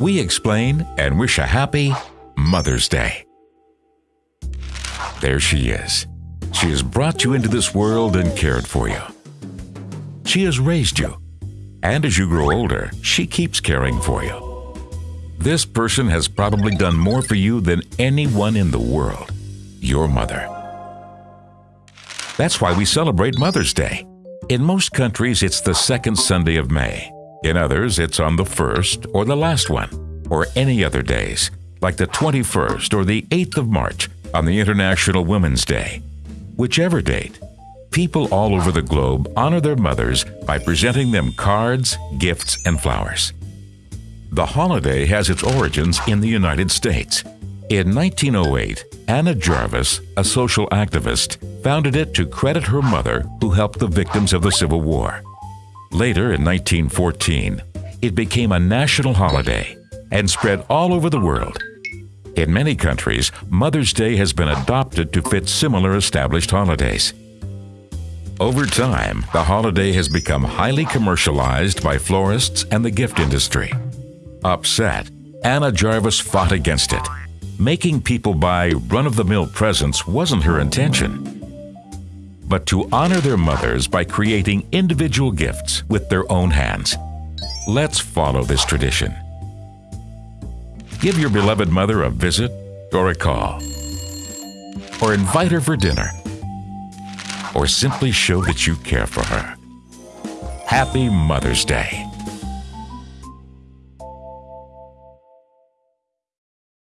we explain and wish a happy Mother's Day. There she is. She has brought you into this world and cared for you. She has raised you. And as you grow older, she keeps caring for you. This person has probably done more for you than anyone in the world your mother. That's why we celebrate Mother's Day. In most countries, it's the second Sunday of May. In others, it's on the first or the last one, or any other days, like the 21st or the 8th of March on the International Women's Day. Whichever date, people all over the globe honor their mothers by presenting them cards, gifts, and flowers. The holiday has its origins in the United States. In 1908, Anna Jarvis, a social activist, founded it to credit her mother who helped the victims of the Civil War. Later, in 1914, it became a national holiday and spread all over the world. In many countries, Mother's Day has been adopted to fit similar established holidays. Over time, the holiday has become highly commercialized by florists and the gift industry. Upset, Anna Jarvis fought against it. Making people buy run of the mill presents wasn't her intention but to honor their mothers by creating individual gifts with their own hands. Let's follow this tradition. Give your beloved mother a visit or a call, or invite her for dinner, or simply show that you care for her. Happy Mother's Day.